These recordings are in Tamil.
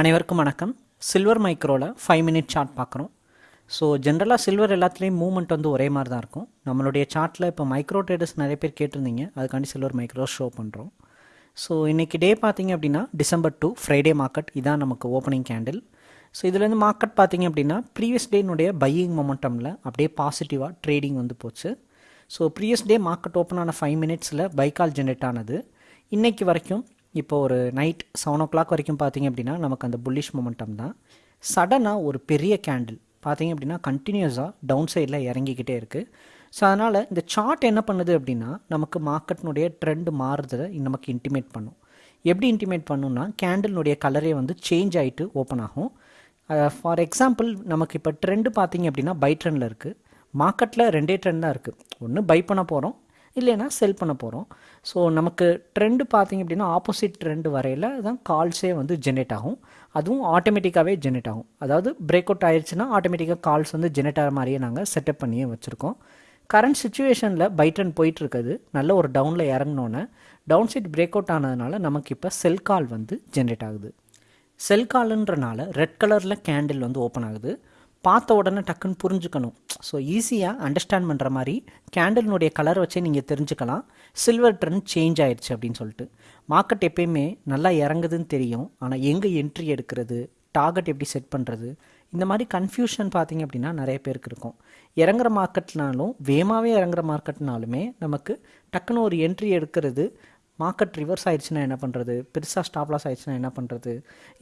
அனைவருக்கும் வணக்கம். சில்வர் மைக்ரோவில் ஃபைவ் மினிட் சார்ட் பார்க்குறோம். ஸோ ஜென்ரலாக சில்வர் எல்லாத்துலேயும் மூவ்மெண்ட் வந்து ஒரே மாதிரி தான் இருக்கும். நம்மளுடைய சார்ட்டில் இப்போ மைக்ரோ ட்ரேடர்ஸ் நிறைய பேர் கேட்டிருந்தீங்க. அதுக்காண்டி சில்வர் மைக்ரோ ஷோ பண்ணுறோம் ஸோ இன்றைக்கி டே பார்த்தீங்க அப்படின்னா டிசம்பர் டூ ஃப்ரைடே மார்க்கெட் இதான் நமக்கு ஓப்பனிங் கேண்டில் ஸோ இதுலேருந்து மார்க்கெட் பார்த்தீங்க அப்படின்னா ப்ரீவியஸ் டேனுடைய பையிங் மொமெண்டமில் அப்படியே பாசிட்டிவாக ட்ரேடிங் வந்து போச்சு. So previous day market open ஆன ஃபைவ் மினிட்ஸில் பைக்கால் ஜென்ரேட் ஆனது. இன்றைக்கி வரைக்கும் இப்போ ஒரு நைட் செவன் ஓ கிளாக் வரைக்கும் பார்த்தீங்க அப்படின்னா நமக்கு அந்த புல்லிஷ் மொமெண்டம் தான். சடனாக ஒரு பெரிய கேண்டில் பார்த்தீங்க அப்படின்னா கண்டினியூஸாக டவுன் சைடில் இறங்கிக்கிட்டே இருக்குது ஸோ அதனால் இந்த சார்ட் என்ன பண்ணுது அப்படின்னா நமக்கு மார்க்கெட்னுடைய ட்ரெண்ட் மாறுறதை நமக்கு இன்டிமேட் பண்ணும். எப்படி இன்டிமேட் பண்ணுன்னா கேண்டில்னுடைய கலரே வந்து சேஞ்ச் ஆகிட்டு ஓப்பன் ஆகும். ஃபார் எக்ஸாம்பிள் நமக்கு இப்போ ட்ரெண்டு பார்த்தீங்க அப்படின்னா பை ட்ரெண்டில் இருக்குது மார்க்கெட்டில் ரெண்டே ட்ரெண்ட் தான் இருக்குது ஒன்று பை பண்ண போகிறோம் இல்லைன்னா செல் பண்ண போகிறோம் ஸோ நமக்கு ட்ரெண்டு பார்த்திங்க அப்படின்னா ஆப்போசிட் ட்ரெண்டு வரையில் தான் கால்ஸே வந்து ஜென்ரேட் ஆகும். அதுவும் ஆட்டோமேட்டிக்காகவே ஜென்ரேட் ஆகும். அதாவது பிரேக் அவுட் ஆயிடுச்சுன்னா ஆட்டோமேட்டிக்காக கால்ஸ் வந்து ஜென்ரேட் ஆகிற மாதிரியே நாங்கள் செட்டப் பண்ணியே வச்சுருக்கோம். கரண்ட் சுச்சுவேஷனில் பை ட்ரெண்ட் போயிட்டுருக்குது. நல்ல ஒரு டவுனில் இறங்கினோன்னே டவுன் சைட் பிரேக் அவுட் ஆனதுனால நமக்கு இப்போ செல் கால் வந்து ஜென்ரேட் ஆகுது. செல் காலுன்றனால ரெட் கலரில் கேண்டில் வந்து ஓப்பன் ஆகுது. பார்த்த உடனே டக்குன்னு புரிஞ்சுக்கணும். ஸோ ஈஸியாக அண்டர்ஸ்டாண்ட் பண்ணுற மாதிரி கேண்டலினுடைய கலர் வச்சே நீங்கள் தெரிஞ்சுக்கலாம். சில்வர் ட்ரெண்ட் சேஞ்ச் ஆயிடுச்சு அப்படின்னு சொல்லிட்டு. மார்க்கெட் எப்பயுமே நல்லா இறங்குதுன்னு தெரியும். ஆனால் எங்கே என்ட்ரி எடுக்கிறது டார்கெட் எப்படி செட் பண்ணுறது இந்த மாதிரி கன்ஃபியூஷன் பார்த்தீங்க அப்படின்னா நிறைய பேருக்கு இருக்கும். இறங்குற மார்க்கெட்னாலும் வேகமாகவே இறங்குற மார்க்கெட்னாலுமே நமக்கு டக்குன்னு ஒரு என்ட்ரி எடுக்கிறது மார்க்கெட் ரிவர்ஸ் ஆயிடுச்சுன்னா என்ன பண்ணுறது பெருசாக ஸ்டாப் லாஸ் ஆயிடுச்சுன்னா என்ன பண்ணுறது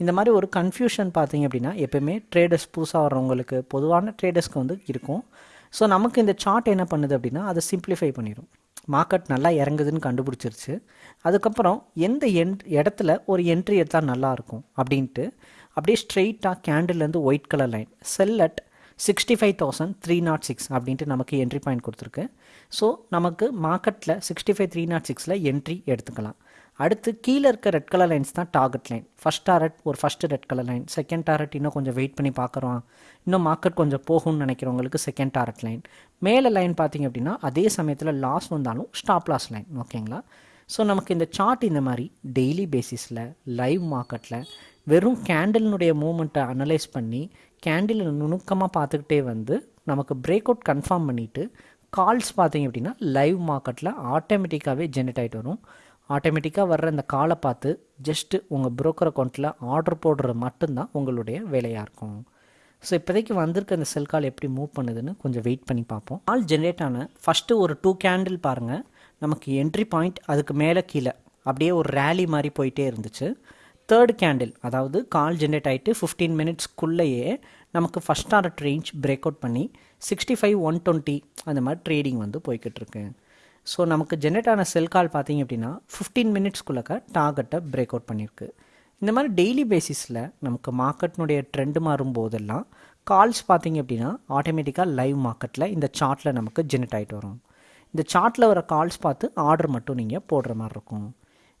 இந்த மாதிரி ஒரு கன்ஃபியூஷன் பார்த்தீங்க அப்படின்னா எப்போயுமே ட்ரேடர்ஸ் புதுசாக வர்றவங்களுக்கு பொதுவான ட்ரேடர்ஸ்க்கு வந்து இருக்கும். ஸோ நமக்கு இந்த சார்ட் என்ன பண்ணுது அப்படின்னா அதை சிம்பிளிஃபை பண்ணிடும் மார்க்கெட் நல்லா இறங்குதுன்னு கண்டுபிடிச்சிருச்சு. அதுக்கப்புறம் எந்த என் இடத்துல ஒரு என்ட்ரி எடுத்தால் நல்லாயிருக்கும் அப்படின்ட்டு அப்படியே ஸ்ட்ரெயிட்டாக கேண்டில்லேருந்து white colour line sell at sixty five thousand three naught six அப்படின்ட்டு நமக்கு என்ட்ரி பாயிண்ட் கொடுத்துருக்கு. ஸோ நமக்கு மார்க்கெட்டில் சிக்ஸ்டி ஃபைவ் த்ரீ நாட் சிக்ஸில் என்ட்ரி எடுத்துக்கலாம். அடுத்து கீழே இருக்க ரெட் கலர் லைன்ஸ் தான் டார்கெட் லைன் ஃபஸ்ட் டாரட் ஒரு first red colour line second target இன்னும் கொஞ்சம் வெயிட் பண்ணி பார்க்குறோம். இன்னும் மார்க்கெட் கொஞ்சம் போகும்னு நினைக்கிறவங்களுக்கு செகண்ட் டாரட் லைன் மேலே லைன் பார்த்தீங்க அப்படின்னா அதே சமயத்தில் லாஸ் வந்தாலும் ஸ்டாப் லாஸ் லைன் ஓகேங்களா ஸோ நமக்கு இந்த சார்ட் இந்த மாதிரி டெய்லி பேசிஸில் லைவ் மார்க்கெட்டில் வெறும் கேண்டலினுடைய மூமெண்ட்டை அனலைஸ் பண்ணி கேண்டில் நுணுக்கமாக பார்த்துக்கிட்டே வந்து நமக்கு பிரேக் அவுட் கன்ஃபார்ம் பண்ணிவிட்டு கால்ஸ் பார்த்தீங்க அப்படின்னா லைவ் மார்க்கெட்டில் ஆட்டோமேட்டிக்காகவே ஜென்ரேட் ஆகிட்டு வரும். ஆட்டோமேட்டிக்காக வர்ற இந்த காலை பார்த்து ஜஸ்ட்டு உங்கள் ப்ரோக்கர் அக்கௌண்ட்டில் ஆர்டர் போடுறது மட்டும்தான் உங்களுடைய வேலையாக இருக்கும். ஸோ இப்போதைக்கு வந்திருக்க இந்த செல் கால் எப்படி மூவ் பண்ணுதுன்னு கொஞ்சம் வெயிட் பண்ணி பார்ப்போம். கால் ஜென்ரேட் ஆன ஃபஸ்ட்டு ஒரு டூ கேண்டில் பாருங்கள் நமக்கு என்ட்ரி பாயிண்ட் அதுக்கு மேலே கீழே அப்படியே ஒரு ரேலி மாதிரி போயிட்டே இருந்துச்சு. தேர்ட் கேண்டில் அதாவது கால் ஜென்ரேட் ஆகிட்டு ஃபிஃப்டீன் மினிட்ஸ்க்குள்ளேயே நமக்கு first target range break out பண்ணி சிக்ஸ்டி ஃபைவ் ஒன் டுவெண்ட்டி அந்த மாதிரி ட்ரேடிங் வந்து போய்கிட்டுருக்கு. ஸோ நமக்கு ஜென்ரேட் ஆன செல் கால் பார்த்தீங்க அப்படின்னா ஃபிஃப்டீன் மினிட்ஸ்க்குள்ளக்க டார்கெட்டை பிரேக் அவுட் பண்ணியிருக்கு. இந்த மாதிரி டெய்லி பேசிஸில் நமக்கு மார்க்கெட்னுடைய ட்ரெண்டு மாறும் போதெல்லாம் கால்ஸ் பார்த்தீங்க அப்படின்னா ஆட்டோமேட்டிக்காக லைவ் மார்க்கெட்டில் இந்த சார்ட்டில் நமக்கு ஜென்ரேட் ஆகிட்டு வரும். இந்த சார்ட்டில் வர கால்ஸ் பார்த்து ஆர்டர் மட்டும் நீங்கள் போடுற மாதிரி இருக்கும்.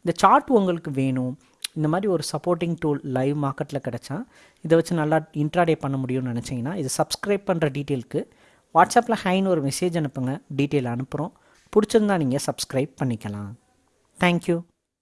இந்த சார்ட் உங்களுக்கு வேணும் இந்த மாதிரி ஒரு சப்போர்ட்டிங் டூல் லைவ் மார்க்கெட்டில் கிடச்சா இதை வச்சு நல்லா இன்ட்ராடே பண்ண முடியும்னு நினச்சிங்கன்னா இது சப்ஸ்கிரைப் பண்ணுற டீட்டெயிலுக்கு வாட்ஸ்அப்பில் ஹைன்னு ஒரு மெசேஜ் அனுப்புங்க. டீட்டெயில் அனுப்புகிறோம் பிடிச்சிருந்தா நீங்கள் சப்ஸ்கிரைப் பண்ணிக்கலாம். தேங்க்யூ